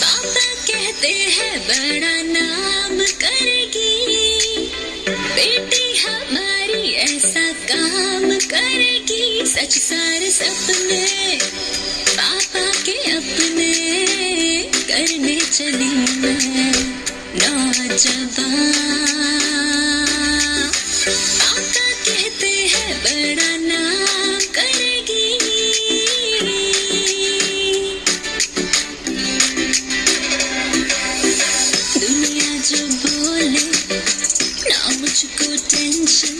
पापा हैं बड़ा नाम करेगी। बेटी हमारी ऐसा काम करेगी। सच सारे अपने करने चली मैं। नौजवान मुझको टेंशन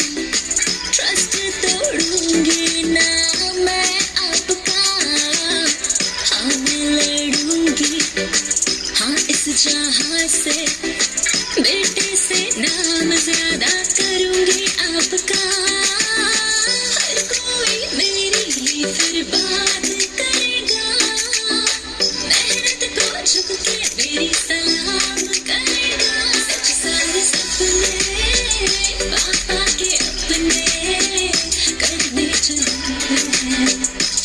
ट्रस्ट तोड़ूँगी ना मैं आपका। हाँ मैं लड़ूँगी। हाँ इस जहाँ से बेटे से नाम ज़्यादा करूँगी आपका। हर कोई मेरी ही फिर बात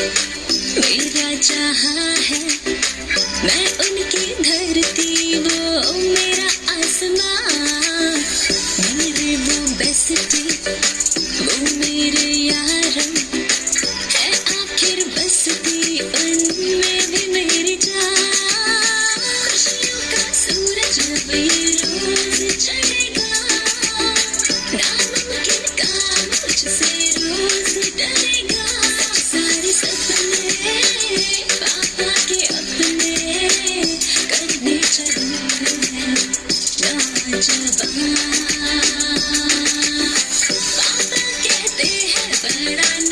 मेरे जहाँ है, मैं उनकी धरती, वो मेरा आसमां मेरे वो बेस्टी, वो मेरे यारम। है आखिर बसती, उनमें भी मेरी जान। का सूरज अब Bye.